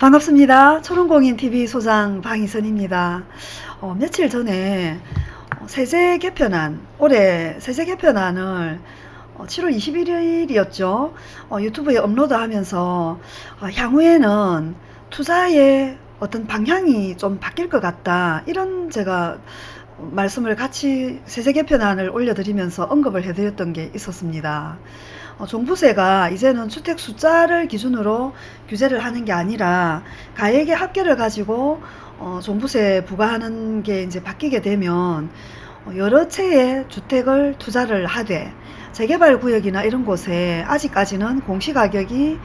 반갑습니다. 초롱공인TV 소장 방희선입니다. 어, 며칠 전에 어, 세제 개편안, 올해 세제 개편안을 어, 7월 21일이었죠. 유튜브에 업로드하면서 어, 향후에는 투자의 어떤 방향이 좀 바뀔 것 같다. 이런 제가 말씀을 같이 세제 개편안을 올려드리면서 언급을 해드렸던 게 있었습니다. 어, 종부세가 이제는 주택 숫자를 기준으로 규제를 하는 게 아니라 가액의 합계를 가지고 어, 종부세 부과하는 게 이제 바뀌게 되면 어, 여러 채의 주택을 투자를 하되 재개발 구역이나 이런 곳에 아직까지는 공시가격이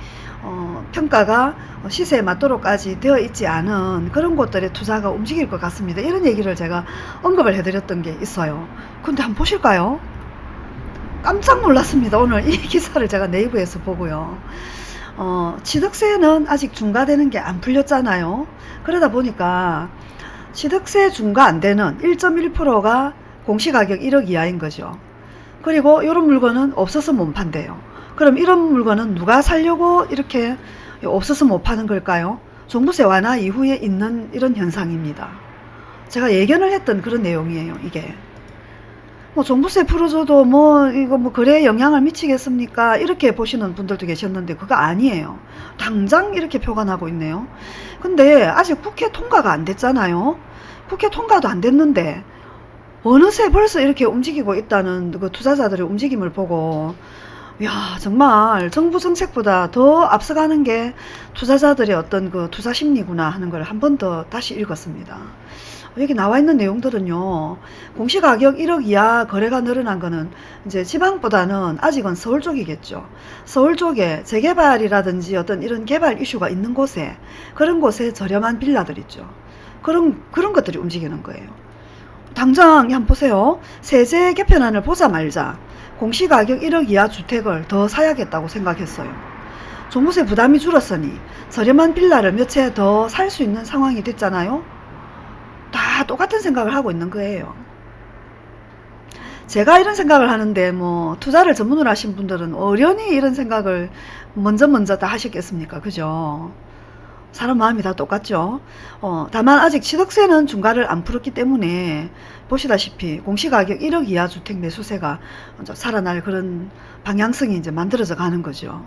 어, 평가가 시세에 맞도록까지 되어 있지 않은 그런 곳들의 투자가 움직일 것 같습니다. 이런 얘기를 제가 언급을 해드렸던 게 있어요. 근데 한번 보실까요? 깜짝 놀랐습니다. 오늘 이 기사를 제가 네이버에서 보고요. 어, 취득세는 아직 중과되는 게 안 풀렸잖아요. 그러다 보니까 취득세 중과 안 되는 1.1%가 공시가격 1억 이하인 거죠. 그리고 이런 물건은 없어서 못 판대요. 그럼 이런 물건은 누가 살려고 이렇게 없어서 못 파는 걸까요? 종부세 완화 이후에 있는 이런 현상입니다. 제가 예견을 했던 그런 내용이에요. 이게. 뭐 종부세 풀어줘도 뭐 이거 뭐 그래 영향을 미치겠습니까? 이렇게 보시는 분들도 계셨는데 그거 아니에요. 당장 이렇게 표가 나고 있네요. 근데 아직 국회 통과가 안 됐잖아요. 국회 통과도 안 됐는데 어느새 벌써 이렇게 움직이고 있다는 그 투자자들의 움직임을 보고 야 정말 정부 정책보다 더 앞서가는 게 투자자들의 어떤 그 투자 심리구나 하는 걸 한 번 더 다시 읽었습니다. 여기 나와 있는 내용들은요. 공시가격 1억 이하 거래가 늘어난 거는 이제 지방보다는 아직은 서울 쪽이겠죠. 서울 쪽에 재개발이라든지 어떤 이런 개발 이슈가 있는 곳에 그런 곳에 저렴한 빌라들 있죠. 그런 그런 것들이 움직이는 거예요. 당장 한번 보세요. 세제 개편안을 보자 말자 공시가격 1억 이하 주택을 더 사야겠다고 생각했어요. 종부세 부담이 줄었으니 저렴한 빌라를 몇 채 더 살 수 있는 상황이 됐잖아요. 다 똑같은 생각을 하고 있는 거예요. 제가 이런 생각을 하는데 뭐 투자를 전문으로 하신 분들은 어련히 이런 생각을 먼저 먼저 다 하셨겠습니까? 그죠? 사람 마음이 다 똑같죠. 어, 다만 아직 취득세는 중과를 안 풀었기 때문에 보시다시피 공시가격 1억 이하 주택 매수세가 살아날 그런 방향성이 이제 만들어져 가는 거죠.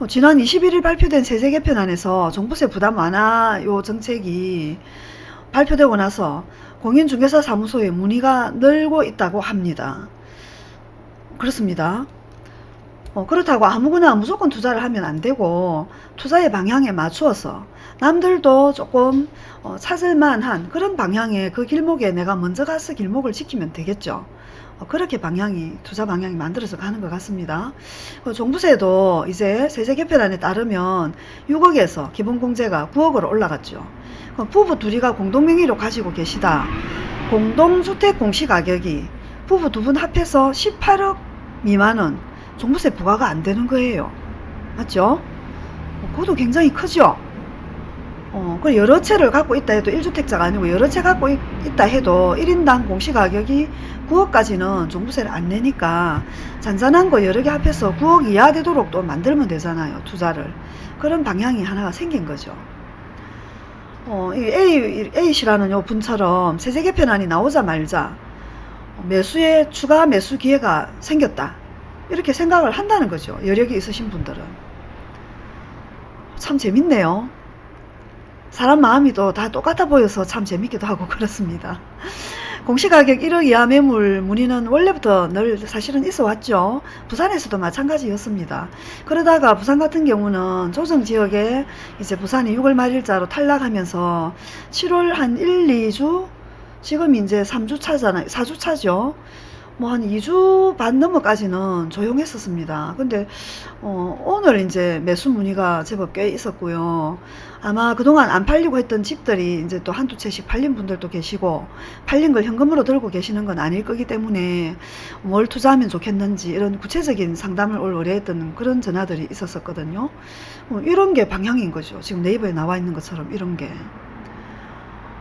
어, 지난 21일 발표된 세제 개편안에서 종부세 부담 완화 요 정책이 발표되고 나서 공인중개사 사무소에 문의가 늘고 있다고 합니다. 그렇습니다. 어, 그렇다고 아무거나 무조건 투자를 하면 안 되고 투자의 방향에 맞추어서 남들도 조금 어, 찾을만한 그런 방향의 그 길목에 내가 먼저 가서 길목을 지키면 되겠죠. 어, 그렇게 방향이 투자 방향이 만들어서 가는 것 같습니다. 그 종부세도 이제 세제 개편안에 따르면 6억에서 기본공제가 9억으로 올라갔죠. 부부 둘이가 공동명의로 가지고 계시다. 공동주택 공시가격이 부부 두 분 합해서 18억 미만은 종부세 부과가 안 되는 거예요. 맞죠? 그것도 굉장히 크죠? 어, 그 여러 채를 갖고 있다 해도 1주택자가 아니고 여러 채 갖고 있, 다 해도 1인당 공시가격이 9억까지는 종부세를 안 내니까 잔잔한 거 여러 개 합해서 9억 이하 되도록 또 만들면 되잖아요. 투자를. 그런 방향이 하나가 생긴 거죠. 어, A, A씨라는 요 분처럼 세제 개편안이 나오자 말자 매수에 추가 매수 기회가 생겼다. 이렇게 생각을 한다는 거죠. 여력이 있으신 분들은. 참 재밌네요. 사람 마음이 또다 똑같아 보여서 참 재밌기도 하고 그렇습니다. 공시가격 1억 이하 매물 문의는 원래부터 늘 사실은 있어 왔죠. 부산에서도 마찬가지였습니다. 그러다가 부산 같은 경우는 조정지역에 이제 부산이 6월 말일자로 탈락하면서 7월 한 1, 2주 지금 이제 3주 차잖아요. 4주 차죠. 뭐 한 2주 반 넘어까지는 조용했었습니다. 근데 어, 오늘 이제 매수 문의가 제법 꽤 있었고요. 아마 그동안 안 팔리고 했던 집들이 이제 또 한두 채씩 팔린 분들도 계시고 팔린 걸 현금으로 들고 계시는 건 아닐 거기 때문에 뭘 투자하면 좋겠는지 이런 구체적인 상담을 올 의뢰했던 그런 전화들이 있었었거든요. 뭐 이런 게 방향인 거죠. 지금 네이버에 나와 있는 것처럼 이런 게.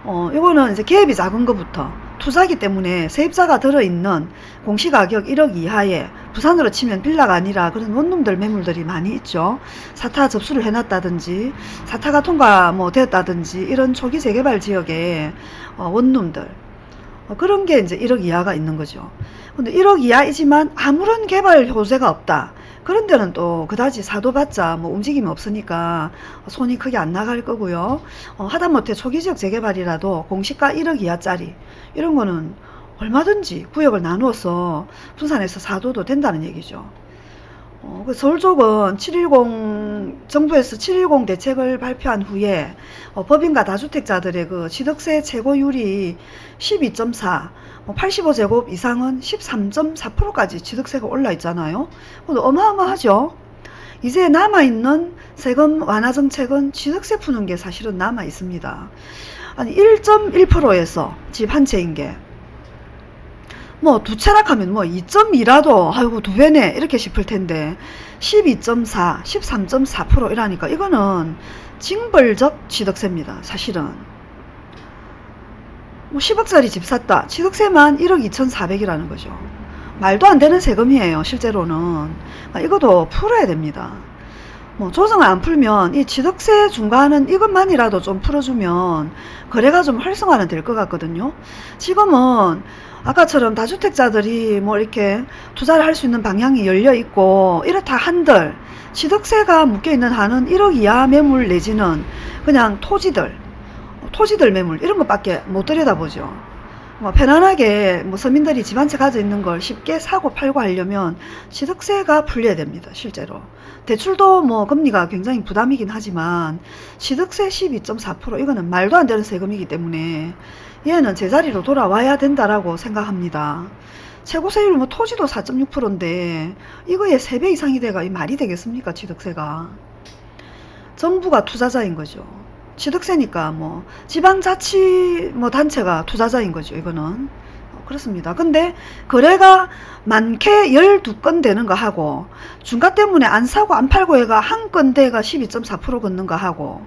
어, 이거는 이제 계획이 작은 것부터 투자기 때문에 세입자가 들어있는 공시가격 1억 이하에 부산으로 치면 빌라가 아니라 그런 원룸들 매물들이 많이 있죠. 사타 접수를 해놨다든지 사타가 통과 뭐 되었다든지 이런 초기 재개발 지역의 어, 원룸들 어, 그런 게 이제 1억 이하가 있는 거죠. 근데 1억 이하이지만 아무런 개발 효제가 없다. 그런 데는 또 그다지 사도받자 뭐 움직임이 없으니까 손이 크게 안 나갈 거고요. 어, 하다못해 초기지역 재개발이라도 공시가 1억 이하짜리 이런 거는 얼마든지 구역을 나누어서 분산해서 사도도 된다는 얘기죠. 어, 그 서울 쪽은 710 정부에서 710 대책을 발표한 후에 어, 법인과 다주택자들의 그 취득세 최고율이 12.4, 뭐 85제곱 이상은 13.4%까지 취득세가 올라 있잖아요. 어마어마하죠. 이제 남아있는 세금 완화 정책은 취득세 푸는 게 사실은 남아 있습니다. 아니 1.1%에서 집 한 채인 게 뭐 두 채락 하면 뭐 2.2라도 아이고 두 배네 이렇게 싶을 텐데 12.4, 13.4% 이라니까 이거는 징벌적 취득세입니다. 사실은 뭐 10억짜리 집 샀다. 취득세만 1억 2,400이라는 거죠. 말도 안 되는 세금이에요. 실제로는 아, 이것도 풀어야 됩니다. 뭐 조정을 안 풀면 이 취득세 중과하는 이것만이라도 좀 풀어주면 거래가 좀 활성화는 될 것 같거든요. 지금은 아까처럼 다주택자들이 뭐 이렇게 투자를 할 수 있는 방향이 열려 있고 이렇다 한들 취득세가 묶여 있는 한은 1억 이하 매물 내지는 그냥 토지들 토지들 매물 이런 것밖에 못 들여다보죠. 뭐 편안하게 뭐 서민들이 집 한 채 가져 있는 걸 쉽게 사고 팔고 하려면 취득세가 풀려야 됩니다. 실제로. 대출도 뭐 금리가 굉장히 부담이긴 하지만 취득세 12.4% 이거는 말도 안 되는 세금이기 때문에 얘는 제자리로 돌아와야 된다라고 생각합니다. 최고세율 뭐 토지도 4.6%인데 이거에 3배 이상이 돼가 이 말이 되겠습니까 취득세가. 정부가 투자자인 거죠. 취득세니까 뭐 지방자치 뭐 단체가 투자자인 거죠 이거는 어, 그렇습니다 근데 거래가 많게 12건 되는 거 하고 중가 때문에 안 사고 안 팔고 해가 한 건 대가 12.4% 걷는 거 하고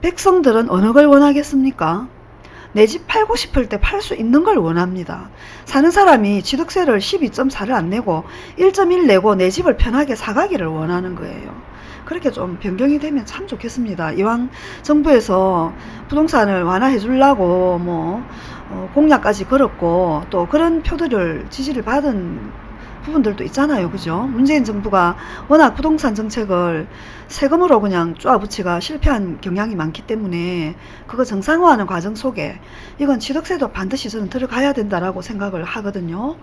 백성들은 어느 걸 원하겠습니까 내 집 팔고 싶을 때 팔 수 있는 걸 원합니다. 사는 사람이 취득세를 12.4를 안 내고 1.1 내고 내 집을 편하게 사가기를 원하는 거예요. 그렇게 좀 변경이 되면 참 좋겠습니다. 이왕 정부에서 부동산을 완화해 주려고 뭐 어, 공약까지 걸었고 또 그런 표들을 지지를 받은 부분들도 있잖아요. 그죠? 문재인 정부가 워낙 부동산 정책을 세금으로 그냥 쪼아붙이가 실패한 경향이 많기 때문에 그거 정상화하는 과정 속에 이건 취득세도 반드시 저는 들어가야 된다라고 생각을 하거든요.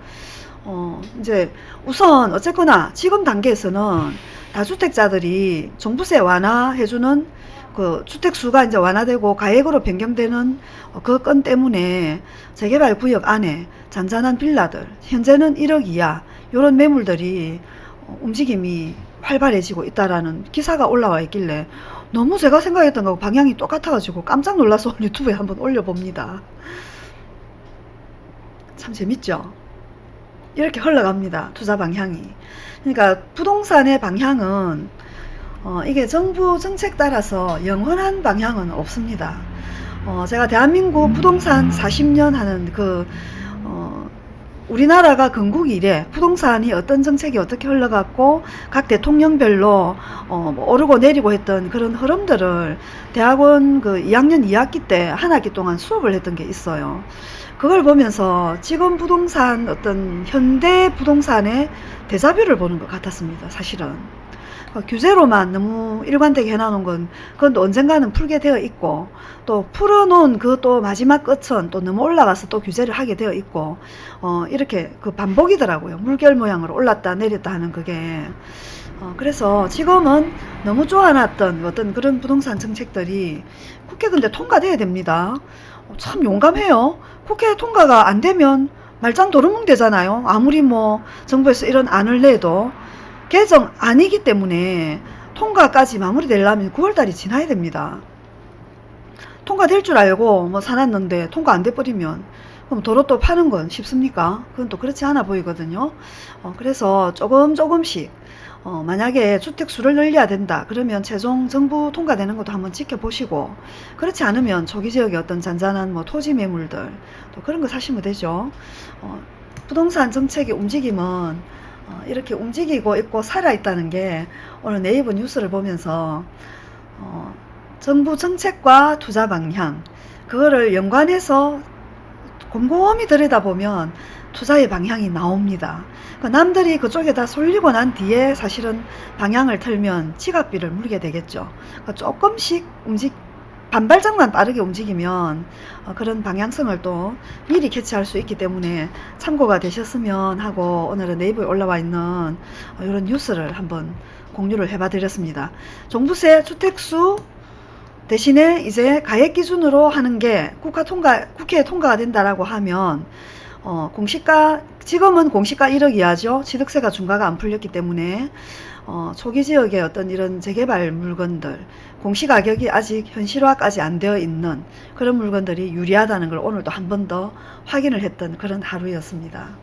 어, 이제 우선 어쨌거나 지금 단계에서는 다주택자들이 종부세 완화해주는 그 주택수가 이제 완화되고 가액으로 변경되는 그 건 때문에 재개발 구역 안에 잔잔한 빌라들 현재는 1억 이하 요런 매물들이 움직임이 활발해지고 있다라는 기사가 올라와 있길래 너무 제가 생각했던 거하고 방향이 똑같아가지고 깜짝 놀라서 유튜브에 한번 올려봅니다. 참 재밌죠? 이렇게 흘러갑니다. 투자 방향이. 그러니까 부동산의 방향은 어, 이게 정부 정책 따라서 영원한 방향은 없습니다. 어, 제가 대한민국 부동산 40년 하는 그 어, 우리나라가 건국 이래 부동산이 어떤 정책이 어떻게 흘러갔고 각 대통령별로 어, 뭐 오르고 내리고 했던 그런 흐름들을 대학원 그 2학년 2학기 때 한 학기 동안 수업을 했던 게 있어요. 그걸 보면서 지금 부동산 어떤 현대 부동산의 대자뷰를 보는 것 같았습니다. 사실은. 어, 규제로만 너무 일관되게 해놔놓은 건 그건 또 언젠가는 풀게 되어 있고 또 풀어놓은 그 또 마지막 끝은 또 너무 올라가서 또 규제를 하게 되어 있고 어 이렇게 그 반복이더라고요. 물결 모양으로 올랐다 내렸다 하는 그게. 어 그래서 지금은 너무 좋아놨던 어떤 그런 부동산 정책들이 국회 근데 통과돼야 됩니다. 어, 참 용감해요. 국회 통과가 안 되면 말짱 도루묵 되잖아요. 아무리 뭐 정부에서 이런 안을 내도 개정 아니기 때문에 통과까지 마무리되려면 9월달이 지나야 됩니다. 통과될 줄 알고 뭐 사놨는데 통과 안 돼버리면 그럼 도로 또 파는 건 쉽습니까? 그건 또 그렇지 않아 보이거든요. 어, 그래서 조금 조금씩 어, 만약에 주택수를 늘려야 된다 그러면 최종 정부 통과되는 것도 한번 지켜보시고 그렇지 않으면 조기 지역의 어떤 잔잔한 뭐 토지 매물들 또 그런 거 사시면 되죠 어, 부동산 정책의 움직임은 어, 이렇게 움직이고 있고 살아있다는 게 오늘 네이버 뉴스를 보면서 어, 정부 정책과 투자 방향 그거를 연관해서 곰곰이 들여다보면 투자의 방향이 나옵니다. 그러니까 남들이 그쪽에 다 쏠리고 난 뒤에 사실은 방향을 틀면 지갑비를 물게 되겠죠. 그러니까 조금씩 움직 반발짝만 빠르게 움직이면 어, 그런 방향성을 또 미리 캐치할 수 있기 때문에 참고가 되셨으면 하고 오늘은 네이버에 올라와 있는 어, 이런 뉴스를 한번 공유를 해봐 드렸습니다. 종부세 주택수 대신에 이제 가액 기준으로 하는 게 국가 통과, 국회에 통과가 된다라고 하면 어, 공시가 지금은 공시가 1억 이하죠. 취득세가 중과가 안 풀렸기 때문에 어, 초기 지역의 어떤 이런 재개발 물건들 공시가격이 아직 현실화까지 안 되어 있는 그런 물건들이 유리하다는 걸 오늘도 한 번 더 확인을 했던 그런 하루였습니다.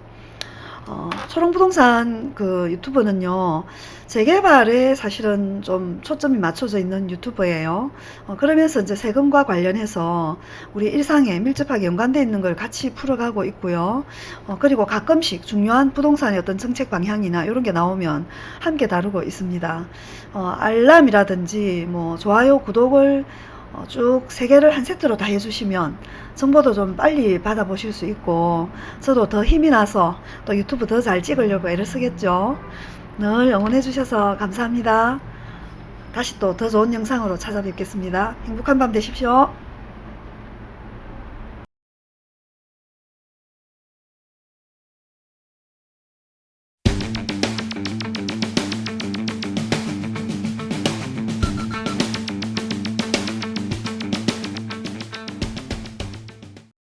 어, 초롱부동산 그 유튜브는요 재개발에 사실은 좀 초점이 맞춰져 있는 유튜브예요. 어, 그러면서 이제 세금과 관련해서 우리 일상에 밀접하게 연관되어 있는 걸 같이 풀어가고 있고요. 어, 그리고 가끔씩 중요한 부동산의 어떤 정책 방향이나 이런 게 나오면 함께 다루고 있습니다. 어, 알람이라든지 뭐 좋아요 구독을 어, 쭉 세 개를 한 세트로 다 해주시면 정보도 좀 빨리 받아보실 수 있고 저도 더 힘이 나서 또 유튜브 더 잘 찍으려고 애를 쓰겠죠. 늘 응원해 주셔서 감사합니다. 다시 또 더 좋은 영상으로 찾아뵙겠습니다. 행복한 밤 되십시오.